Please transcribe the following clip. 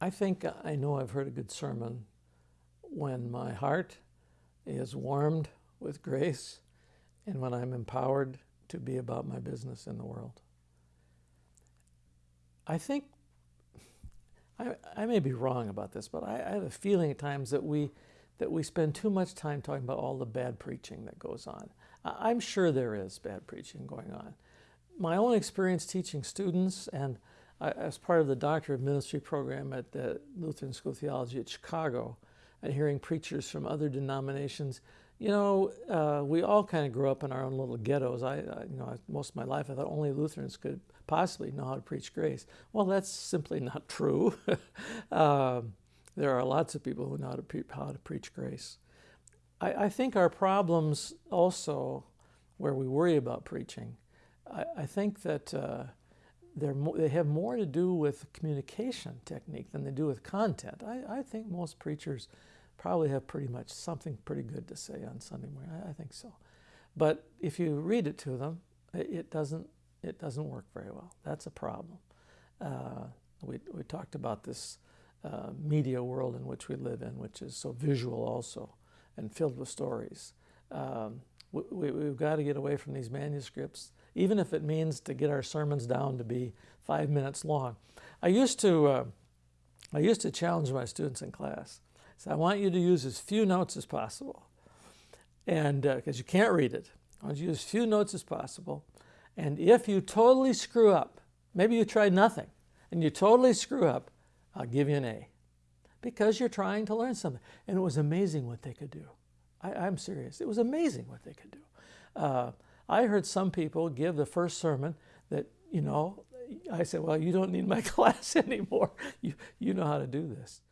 I think I know I've heard a good sermon when my heart is warmed with grace and when I'm empowered to be about my business in the world. I think, I, I may be wrong about this, but I, I have a feeling at times that we, that we spend too much time talking about all the bad preaching that goes on. I'm sure there is bad preaching going on. My own experience teaching students and as part of the Doctor of Ministry program at the Lutheran School of Theology at Chicago and hearing preachers from other denominations, you know, uh, we all kind of grew up in our own little ghettos. I, I, you know, most of my life I thought only Lutherans could possibly know how to preach grace. Well, that's simply not true. um, there are lots of people who know how to, pre how to preach grace. I, I, think our problems also, where we worry about preaching, I, I think that uh, they're they have more to do with communication technique than they do with content. I, I, think most preachers probably have pretty much something pretty good to say on Sunday morning. I, I think so. But if you read it to them, it, it, doesn't, it doesn't work very well. That's a problem. Uh, we, we talked about this uh, media world in which we live in, which is so visual also and filled with stories. Um, we, we've got to get away from these manuscripts even if it means to get our sermons down to be five minutes long. I used to, uh, I used to challenge my students in class. So I want you to use as few notes as possible, and because uh, you can't read it, I want you to use as few notes as possible. And if you totally screw up, maybe you tried nothing, and you totally screw up, I'll give you an A, because you're trying to learn something. And it was amazing what they could do. I, am serious. It was amazing what they could do. Uh, I heard some people give the first sermon that, you know, I said, well, you don't need my class anymore. You, you know how to do this.